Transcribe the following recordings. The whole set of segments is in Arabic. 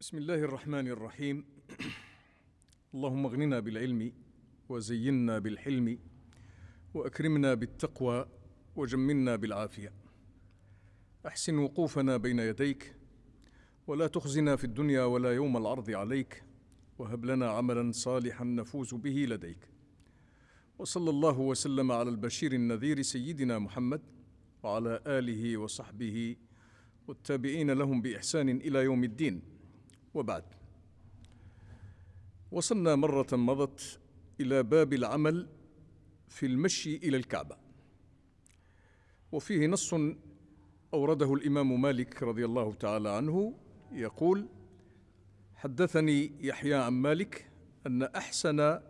بسم الله الرحمن الرحيم. اللهم اغننا بالعلم وزينا بالحلم وأكرمنا بالتقوى وجملنا بالعافية. أحسن وقوفنا بين يديك ولا تخزنا في الدنيا ولا يوم العرض عليك وهب لنا عملا صالحا نفوز به لديك. وصلى الله وسلم على البشير النذير سيدنا محمد وعلى آله وصحبه والتابعين لهم بإحسان إلى يوم الدين. وبعد. وصلنا مرة مضت إلى باب العمل في المشي إلى الكعبة. وفيه نص أورده الإمام مالك رضي الله تعالى عنه يقول حدثني يحيى عن مالك أن أحسن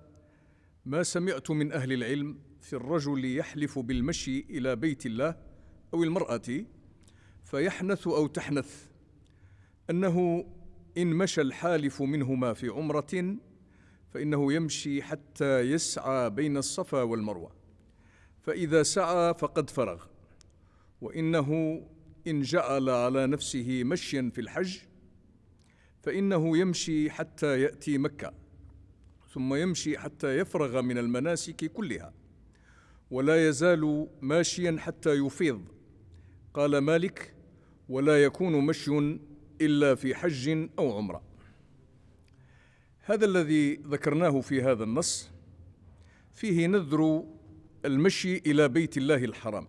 ما سمعت من أهل العلم في الرجل يحلف بالمشي إلى بيت الله أو المرأة فيحنث أو تحنث أنه إن مشى الحالف منهما في عمرة فإنه يمشي حتى يسعى بين الصفا والمروة. فإذا سعى فقد فرغ. وإنه إن جعل على نفسه مشيا في الحج فإنه يمشي حتى يأتي مكة. ثم يمشي حتى يفرغ من المناسك كلها. ولا يزال ماشيا حتى يفيض. قال مالك ولا يكون مشي إلا في حج أو عمرة. هذا الذي ذكرناه في هذا النص فيه نذر المشي إلى بيت الله الحرام.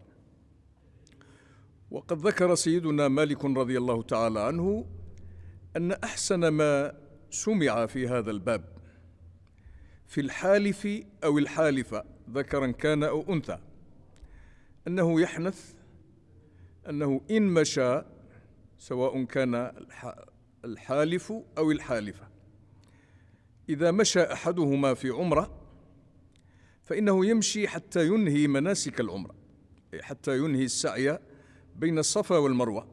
وقد ذكر سيدنا مالك رضي الله تعالى عنه أن أحسن ما سمع في هذا الباب في الحالف أو الحالفة ذكرا كان أو أنثى أنه يحنث أنه إن مشى سواء كان الحالف أو الحالفة. إذا مشى أحدهما في عمرة فإنه يمشي حتى ينهي مناسك العمرة حتى ينهي السعي بين الصفا والمروة.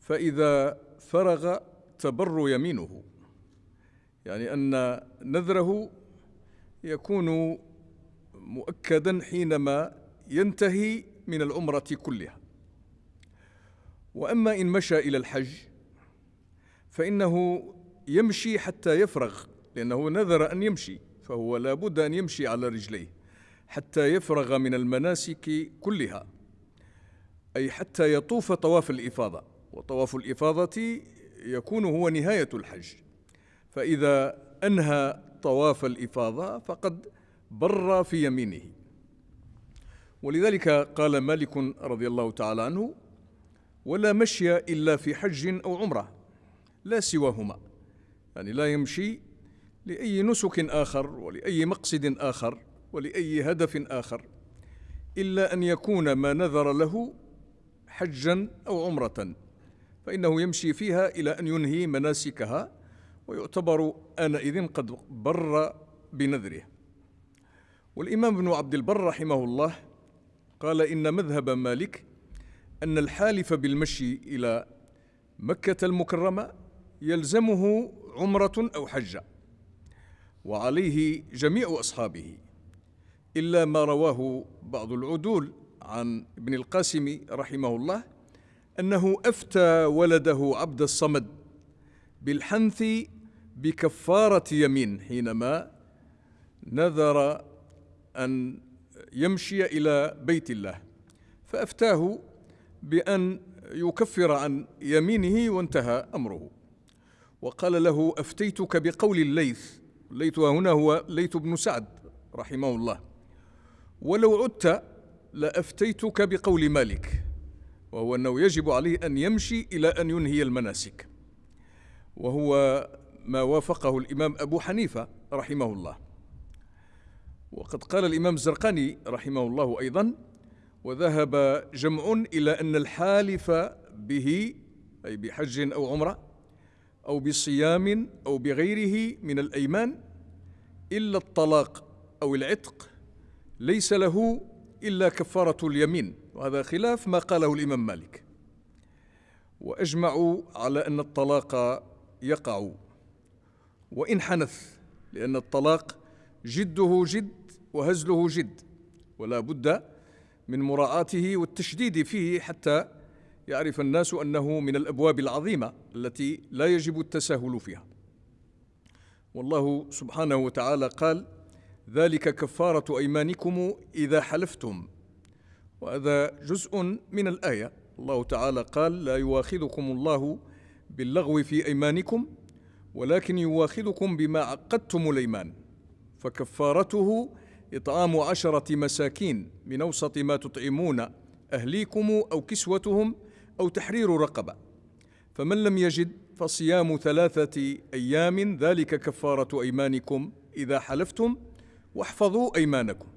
فإذا فرغ تبر يمينه يعني أن نذره يكون مؤكدا حينما ينتهي من العمرة كلها. وأما إن مشى إلى الحج فإنه يمشي حتى يفرغ لأنه نذر أن يمشي فهو لا بد أن يمشي على رجليه حتى يفرغ من المناسك كلها أي حتى يطوف طواف الإفاضة وطواف الإفاضة يكون هو نهاية الحج. فإذا أنهى طواف الإفاضة فقد بر في يمينه. ولذلك قال مالك رضي الله تعالى عنه ولا مشي إلا في حج أو عمرة لا سواهما. يعني لا يمشي لأي نسك آخر ولأي مقصد آخر ولأي هدف آخر إلا أن يكون ما نذر له حجا أو عمرة. فإنه يمشي فيها إلى أن ينهي مناسكها ويعتبر آنئذ قد بر بنذره. والإمام ابن عبد البر رحمه الله قال إن مذهب مالك أن الحالف بالمشي إلى مكة المكرمة يلزمه عمرة أو حجه وعليه جميع أصحابه إلا ما رواه بعض العدول عن ابن القاسم رحمه الله أنه أفتى ولده عبد الصمد بالحنث بكفارة يمين حينما نذر أن يمشي إلى بيت الله فأفتاه بأن يكفر عن يمينه وانتهى أمره. وقال له أفتيتك بقول الليث. الليث هنا هو ليث بن سعد رحمه الله. ولو عدت لأفتيتك بقول مالك وهو أنه يجب عليه أن يمشي إلى أن ينهي المناسك. وهو ما وافقه الإمام أبو حنيفة رحمه الله. وقد قال الإمام الزرقاني رحمه الله أيضا وذهب جمع إلى أن الحالف به أي بحج أو عمرة أو بصيام أو بغيره من الأيمان إلا الطلاق أو العتق ليس له إلا كفارة اليمين. وهذا خلاف ما قاله الإمام مالك. وأجمعوا على أن الطلاق يقع. وإن حنث لأن الطلاق جده جد وهزله جد ولا بد من مراعاته والتشديد فيه حتى يعرف الناس أنه من الأبواب العظيمة التي لا يجب التساهل فيها. والله سبحانه وتعالى قال ذلك كفارة أيمانكم إذا حلفتم. وهذا جزء من الآية. الله تعالى قال لا يواخذكم الله باللغو في أيمانكم ولكن يواخذكم بما عقدتم الأيمان. فكفارته إطعام عشرة مساكين من أوسط ما تطعمون أهليكم أو كسوتهم أو تحرير رقبة. فمن لم يجد فصيام ثلاثة أيام ذلك كفارة أيمانكم إذا حلفتم واحفظوا أيمانكم.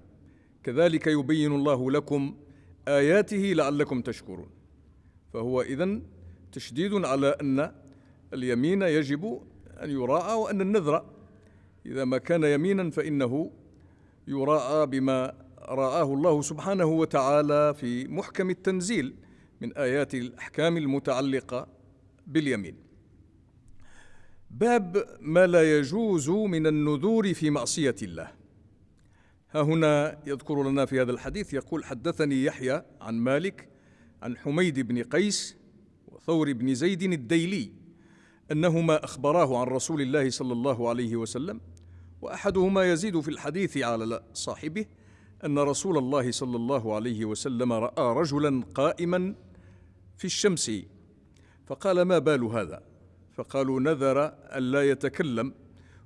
كذلك يبين الله لكم آياته لعلكم تشكرون. فهو إذن تشديد على أن اليمين يجب أن يراعى وأن النذر إذا ما كان يمينا فإنه يراعى بما رآه الله سبحانه وتعالى في محكم التنزيل من آيات الأحكام المتعلقة باليمين. باب ما لا يجوز من النذور في معصية الله. ها هنا يذكر لنا في هذا الحديث يقول حدثني يحيى عن مالك عن حميد بن قيس وثور بن زيد الديلي أنهما أخبراه عن رسول الله صلى الله عليه وسلم وأحدهما يزيد في الحديث على صاحبه أن رسول الله صلى الله عليه وسلم رأى رجلا قائما في الشمس. فقال ما بال هذا؟ فقالوا نذر الا يتكلم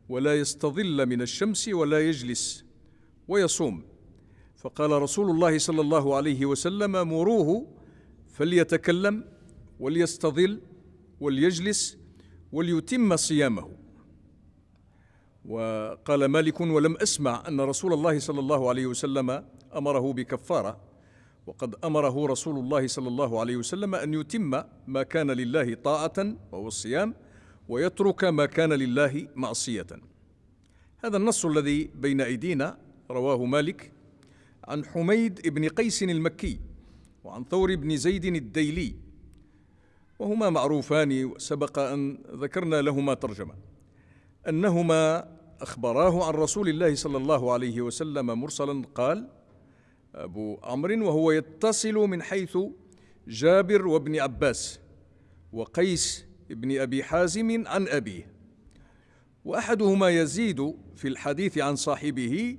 ولا يستظل من الشمس ولا يجلس ويصوم. فقال رسول الله صلى الله عليه وسلم مروه فليتكلم وليستظل وليجلس وليتم صيامه. وقال مالك ولم أسمع أن رسول الله صلى الله عليه وسلم أمره بكفارة وقد أمره رسول الله صلى الله عليه وسلم أن يتم ما كان لله طاعة وهو الصيام ويترك ما كان لله معصية. هذا النص الذي بين أيدينا رواه مالك عن حميد بن قيس المكي وعن ثور بن زيد الديلي وهما معروفان وسبق أن ذكرنا لهما ترجمة. أنهما أخبراه عن رسول الله صلى الله عليه وسلم مرسلا قال أبو عمرو وهو يتصل من حيث جابر وابن عباس وقيس بن أبي حازم عن أبيه وأحدهما يزيد في الحديث عن صاحبه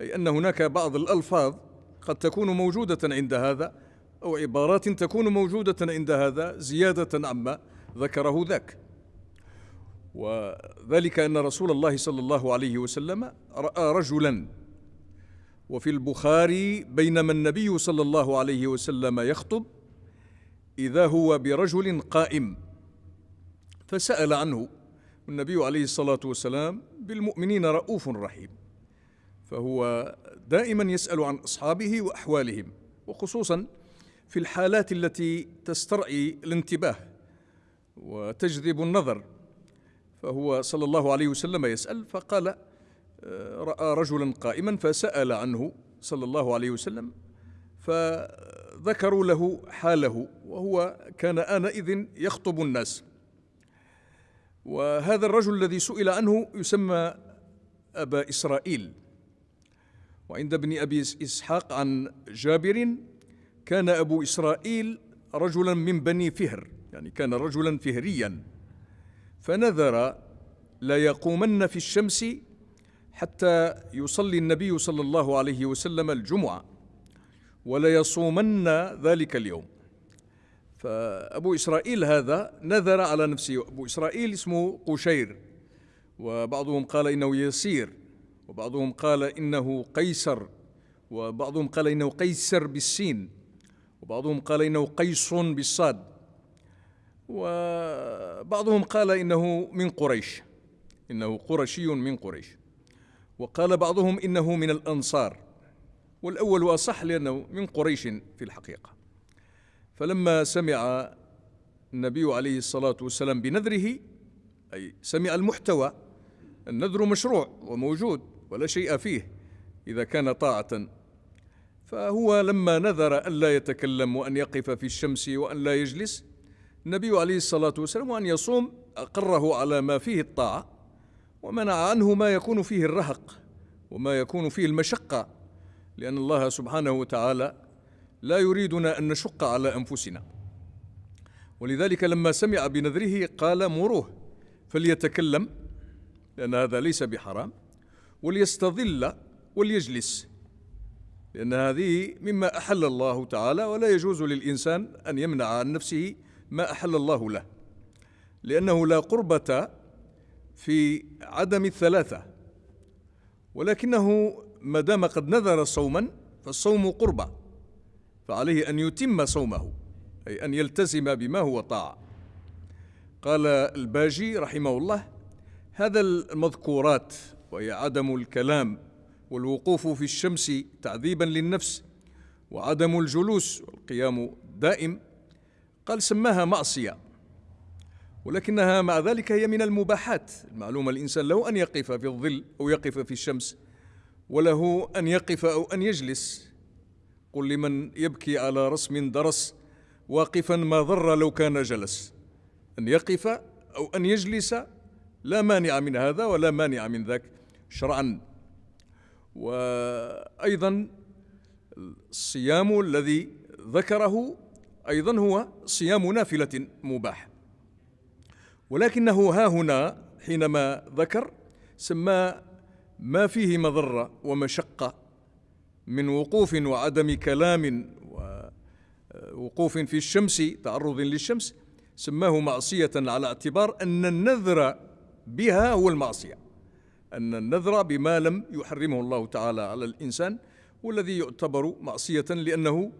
أي أن هناك بعض الألفاظ قد تكون موجودة عند هذا أو عبارات تكون موجودة عند هذا زيادة عما ذكره ذاك. وذلك أن رسول الله صلى الله عليه وسلم رأى رجلا. وفي البخاري بينما النبي صلى الله عليه وسلم يخطب إذا هو برجل قائم. فسأل عنه النبي عليه الصلاة والسلام بالمؤمنين رؤوف رحيم. فهو دائما يسأل عن أصحابه وأحوالهم وخصوصا في الحالات التي تسترعي الانتباه وتجذب النظر. فهو صلى الله عليه وسلم يسأل فقال آه، رأى رجلا قائما فسأل عنه صلى الله عليه وسلم فذكروا له حاله وهو كان آنئذ يخطب الناس. وهذا الرجل الذي سئل عنه يسمى أبا إسرائيل. وعند ابن أبي إسحاق عن جابر كان أبو إسرائيل رجلا من بني فهر يعني كان رجلا فهريا. فنذر لا يقومن في الشمس حتى يصلي النبي صلى الله عليه وسلم الجمعة ولا يصومن ذلك اليوم. فأبو إسرائيل هذا نذر على نفسه. أبو إسرائيل اسمه قشير وبعضهم قال إنه يسير وبعضهم قال إنه قيصر وبعضهم قال إنه قيصر بالسين وبعضهم قال إنه قيص بالصاد. وبعضهم قال إنه من قريش إنه قرشي من قريش. وقال بعضهم إنه من الأنصار والأول أصح لأنه من قريش في الحقيقة. فلما سمع النبي عليه الصلاة والسلام بنذره أي سمع المحتوى النذر مشروع وموجود ولا شيء فيه إذا كان طاعة. فهو لما نذر ألا يتكلم وأن يقف في الشمس وأن لا يجلس النبي عليه الصلاة والسلام وأن يصوم أقره على ما فيه الطاعة ومنع عنه ما يكون فيه الرهق وما يكون فيه المشقة لأن الله سبحانه وتعالى لا يريدنا أن نشق على أنفسنا. ولذلك لما سمع بنذره قال مروه فليتكلم لأن هذا ليس بحرام وليستظل وليجلس لأن هذه مما أحل الله تعالى ولا يجوز للإنسان أن يمنع عن نفسه ما أحل الله له. لأنه لا قربة في عدم الثلاثة. ولكنه ما دام قد نذر صوما فالصوم قربة. فعليه أن يتم صومه أي أن يلتزم بما هو طاعة قال الباجي رحمه الله هذا المذكورات وهي عدم الكلام والوقوف في الشمس تعذيبا للنفس وعدم الجلوس والقيام دائم قال سماها معصية ولكنها مع ذلك هي من المباحات. المعلومة الإنسان له أن يقف في الظل أو يقف في الشمس وله أن يقف أو أن يجلس. قل لمن يبكي على رسم درس واقفا ما ضر لو كان جلس. أن يقف أو أن يجلس لا مانع من هذا ولا مانع من ذاك شرعا. وأيضا الصيام الذي ذكره أيضا هو صيام نافلة مباح. ولكنه ها هنا حينما ذكر سمى ما فيه مضرة ومشقة من وقوف وعدم كلام ووقوف في الشمس تعرض للشمس سماه معصية على اعتبار أن النذر بها هو المعصية. أن النذر بما لم يحرمه الله تعالى على الإنسان والذي يعتبر معصية لأنه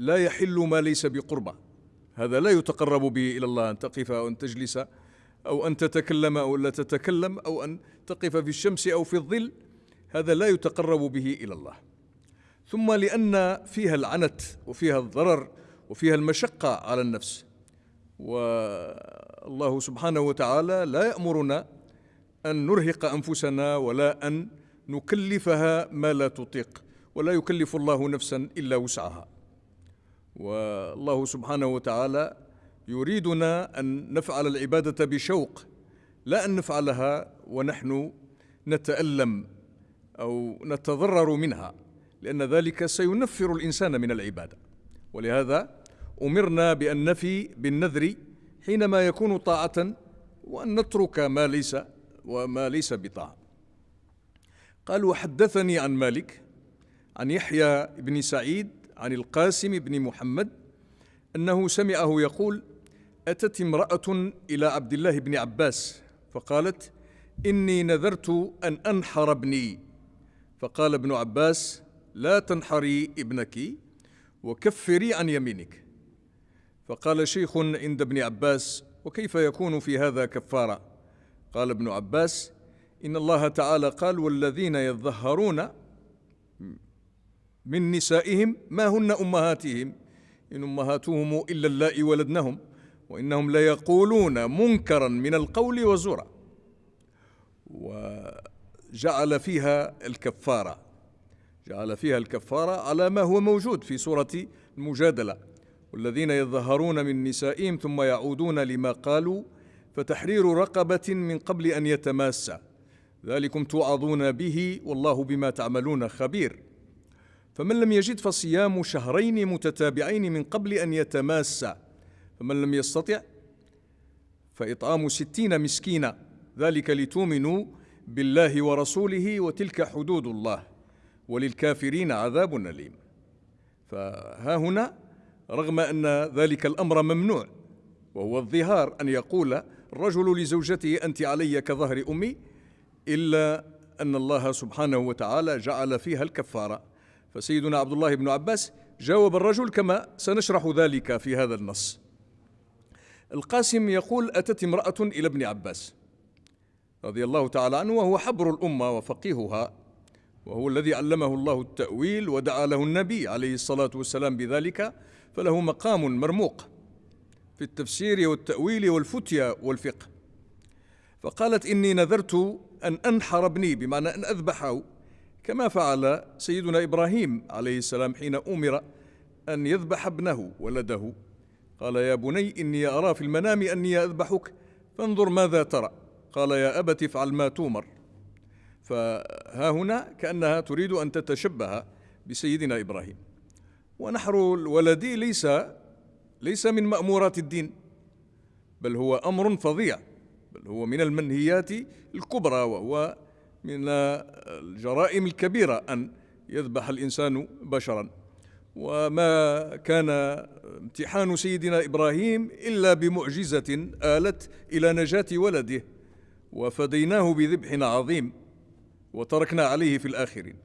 لا يحل ما ليس بقربة. هذا لا يتقرب به إلى الله أن تقف أو أن تجلس أو أن تتكلم أو لا تتكلم أو أن تقف في الشمس أو في الظل. هذا لا يتقرب به إلى الله. ثم لأن فيها العنت وفيها الضرر وفيها المشقة على النفس. والله سبحانه وتعالى لا يأمرنا أن نرهق أنفسنا ولا أن نكلفها ما لا تطيق. ولا يكلف الله نفسا إلا وسعها. والله سبحانه وتعالى يريدنا أن نفعل العبادة بشوق لا أن نفعلها ونحن نتألم أو نتضرر منها لأن ذلك سينفر الإنسان من العبادة. ولهذا أمرنا بأن نفي بالنذر حينما يكون طاعة وأن نترك ما ليس وما ليس بطاعة. قال وحدثني عن مالك عن يحيى بن سعيد عن القاسم بن محمد أنه سمعه يقول أتت امرأة إلى عبد الله بن عباس فقالت إني نذرت أن أنحر ابني. فقال ابن عباس لا تنحري ابنك وكفري عن يمينك. فقال شيخ عند ابن عباس وكيف يكون في هذا كفارة؟ قال ابن عباس إن الله تعالى قال والذين يظهرون من نسائهم ما هن أمهاتهم؟ إن أمهاتهم إلا اللائي ولدنهم وإنهم ليقولون منكرا من القول وزورا. وجعل فيها الكفارة جعل فيها الكفارة على ما هو موجود في سورة المجادلة. والذين يظهرون من نسائهم ثم يعودون لما قالوا فتحرير رقبة من قبل أن يتماسى ذلكم توعظون به والله بما تعملون خبير. فمن لم يجد فصيام شهرين متتابعين من قبل أن يتماسى فمن لم يستطع فإطعام ستين مسكينا. ذلك لتؤمنوا بالله ورسوله وتلك حدود الله. وللكافرين عذاب أليم. فها هنا رغم أن ذلك الأمر ممنوع وهو الظهار أن يقول الرجل لزوجته أنت علي كظهر أمي إلا أن الله سبحانه وتعالى جعل فيها الكفارة. فسيدنا عبد الله بن عباس جاوب الرجل كما سنشرح ذلك في هذا النص. القاسم يقول أتت امرأة إلى ابن عباس رضي الله تعالى عنه وهو حبر الأمة وفقيهها وهو الذي علمه الله التأويل ودعا له النبي عليه الصلاة والسلام بذلك فله مقام مرموق في التفسير والتأويل والفتيا والفقه. فقالت إني نذرت أن أنحر ابني بمعنى أن أذبحه. كما فعل سيدنا إبراهيم عليه السلام حين أمر أن يذبح ابنه ولده. قال يا بني إني أرى في المنام أني أذبحك فانظر ماذا ترى. قال يا أبت افعل ما تومر. فها هنا كأنها تريد أن تتشبه بسيدنا إبراهيم. ونحر الولد ليس ليس من مأمورات الدين بل هو أمر فظيع بل هو من المنهيات الكبرى وهو من الجرائم الكبيرة أن يذبح الإنسان بشرا. وما كان امتحان سيدنا إبراهيم إلا بمعجزة آلت إلى نجاة ولده وفديناه بذبح عظيم وتركنا عليه في الآخرين.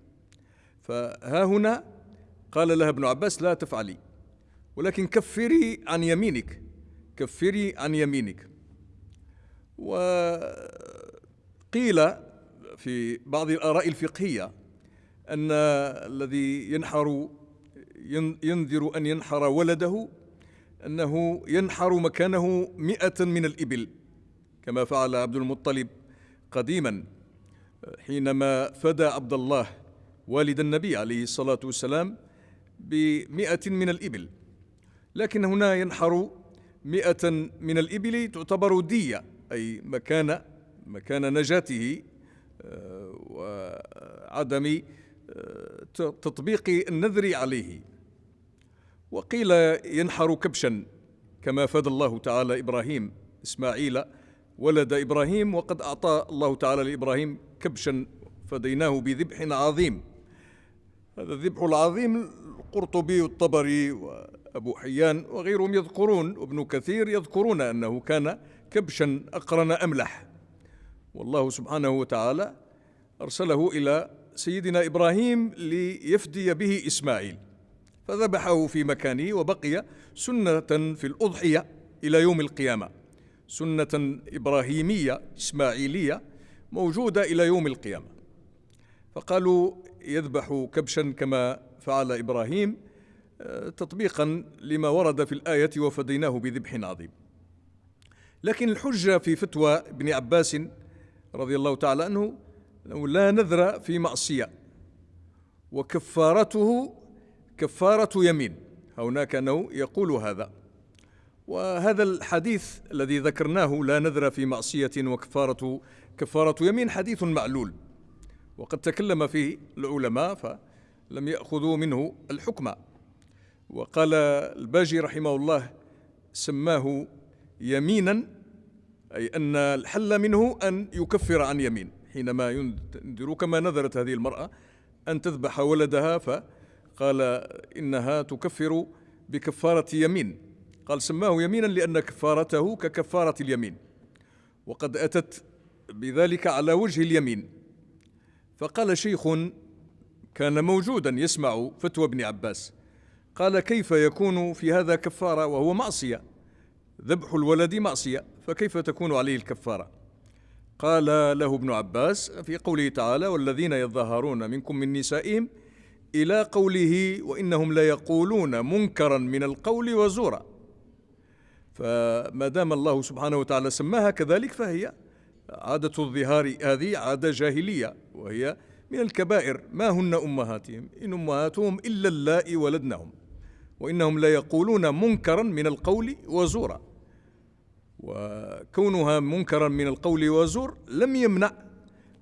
فها هنا قال لها ابن عباس لا تفعلي ولكن كفري عن يمينك كفري عن يمينك. وقيل في بعض الآراء الفقهية أن الذي ينحر ينذر أن ينحر ولده أنه ينحر مكانه مئة من الإبل كما فعل عبد المطلب قديما حينما فدى عبد الله والد النبي عليه الصلاة والسلام بمئة من الإبل. لكن هنا ينحر مئة من الإبل تعتبر دية أي مكان مكان نجاته وعدم آه، تطبيق النذر عليه. وقيل ينحر كبشا كما فدى الله تعالى إبراهيم. إسماعيل ولد إبراهيم وقد أعطى الله تعالى لإبراهيم كبشا فديناه بذبح عظيم. هذا الذبح العظيم القرطبي والطبري وأبو حيان وغيرهم يذكرون وابن كثير يذكرون أنه كان كبشا أقرن أملح. والله سبحانه وتعالى أرسله إلى سيدنا إبراهيم ليفدي به إسماعيل فذبحه في مكانه وبقي سنة في الأضحية إلى يوم القيامة سنة إبراهيمية إسماعيلية موجودة إلى يوم القيامة. فقالوا يذبح كبشا كما فعل إبراهيم آه، تطبيقا لما ورد في الآية وفديناه بذبح عظيم. لكن الحجة في فتوى ابن عباس رضي الله تعالى عنه أنه لا نذر في معصية. وكفارته كفارة يمين. هناك أنه يقول هذا. وهذا الحديث الذي ذكرناه لا نذر في معصية وكفارة كفارة يمين حديث معلول. وقد تكلم فيه العلماء فلم يأخذوا منه الحكم. وقال الباجي رحمه الله سماه يمينا أي أن الحل منه أن يكفر عن يمين. حينما ينذر كما نذرت هذه المرأة أن تذبح ولدها فقال إنها تكفر بكفارة يمين. قال سماه يمينا لأن كفارته ككفارة اليمين. وقد أتت بذلك على وجه اليمين. فقال شيخ كان موجودا يسمع فتوى ابن عباس. قال كيف يكون في هذا كفارة وهو معصية؟ ذبح الولد معصية فكيف تكون عليه الكفارة؟ قال له ابن عباس في قوله تعالى والذين يظاهرون منكم من نسائهم إلى قوله وإنهم ليقولون منكرا من القول وزورا فما دام الله سبحانه وتعالى سماها كذلك فهي عادة الظهار هذه عادة جاهلية وهي من الكبائر. ما هن أمهاتهم؟ إن أمهاتهم إلا اللائي ولدنهم. وإنهم ليقولون منكرا من القول وزورا. وكونها منكرا من القول وزور لم يمنع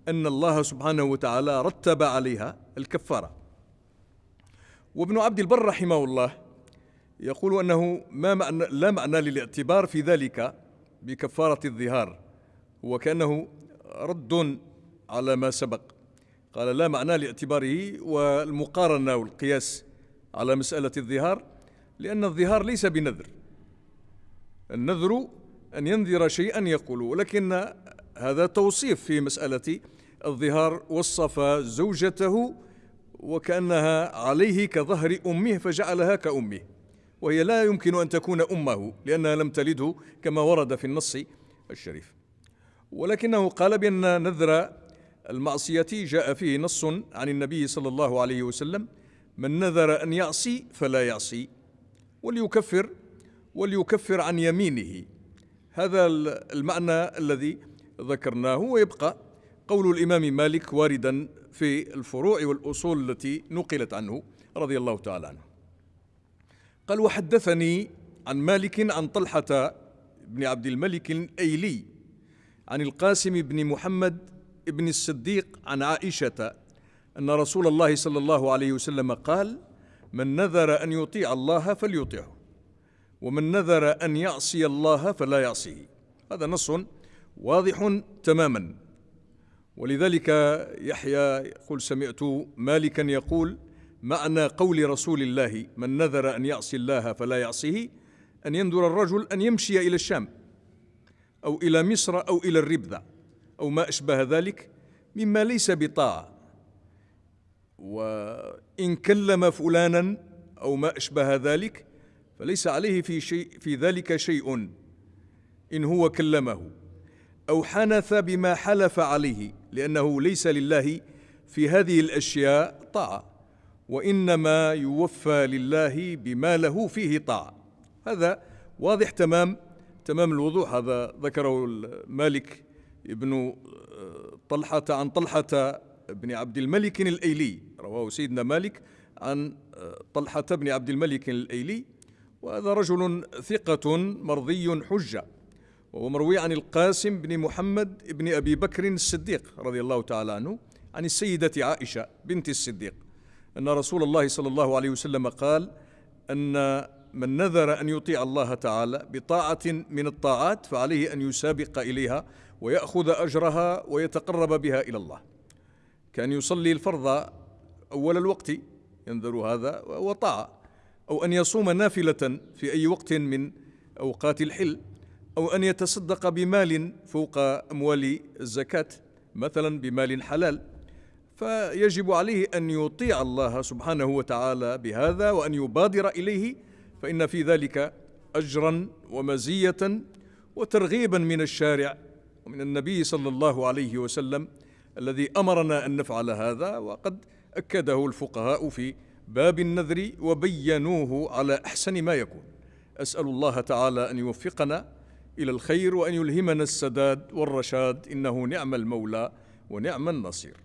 أن الله سبحانه وتعالى رتب عليها الكفارة. وابن عبد البر رحمه الله يقول أنه ما معنى لا معنى للاعتبار في ذلك بكفارة الظهار وكأنه رد على ما سبق. قال لا معنى لاعتباره والمقارنة والقياس على مسألة الظهار لأن الظهار ليس بنذر. النذر أن ينذر شيئا يقول ولكن هذا توصيف في مسألة الظهار وصف زوجته وكأنها عليه كظهر أمه فجعلها كأمه وهي لا يمكن أن تكون أمه لأنها لم تلده كما ورد في النص الشريف. ولكنه قال بأن نذر المعصية جاء فيه نص عن النبي صلى الله عليه وسلم من نذر أن يعصي فلا يعصي وليكفر وليكفر عن يمينه. هذا المعنى الذي ذكرناه ويبقى قول الإمام مالك واردا في الفروع والأصول التي نقلت عنه رضي الله تعالى عنه. قال وحدثني عن مالك عن طلحة بن عبد الملك الأيلي عن القاسم بن محمد بن الصديق عن عائشة أن رسول الله صلى الله عليه وسلم قال من نذر أن يطيع الله فليطيعه ومن نذر أن يعصي الله فلا يعصيه. هذا نص واضح تماما. ولذلك يحيى يقول سمعت مالكا يقول معنى قول رسول الله من نذر أن يعصي الله فلا يعصيه أن ينذر الرجل أن يمشي إلى الشام أو إلى مصر أو إلى الربذة أو ما أشبه ذلك مما ليس بطاعة. وإن كلم فلانا أو ما أشبه ذلك فليس عليه في شيء في ذلك شيء. إن هو كلمه أو حنث بما حلف عليه لأنه ليس لله في هذه الأشياء طاعة وإنما يوفى لله بما له فيه طاعة. هذا واضح تمام تمام الوضوح. هذا ذكره مالك ابن طلحة عن طلحة بن عبد الملك الأيلي رواه سيدنا مالك عن طلحة بن عبد الملك الأيلي وهذا رجل ثقة مرضي حجة وهو مروي عن القاسم بن محمد بن أبي بكر الصديق رضي الله تعالى عنه عن السيدة عائشة بنت الصديق. أن رسول الله صلى الله عليه وسلم قال أن من نذر أن يطيع الله تعالى بطاعة من الطاعات فعليه أن يسابق إليها ويأخذ أجرها ويتقرب بها إلى الله. كان يصلي الفرض أول الوقت ينذر هذا وطاعة أو أن يصوم نافلة في أي وقت من أوقات الحل أو أن يتصدق بمال فوق أموال الزكاة مثلا بمال حلال. فيجب عليه أن يطيع الله سبحانه وتعالى بهذا وأن يبادر إليه فإن في ذلك أجرا ومزية وترغيبا من الشارع ومن النبي صلى الله عليه وسلم. الذي أمرنا أن نفعل هذا وقد أكده الفقهاء في باب النذر وبينوه على أحسن ما يكون. أسأل الله تعالى أن يوفقنا إلى الخير وأن يلهمنا السداد والرشاد. إنه نعم المولى ونعم النصير.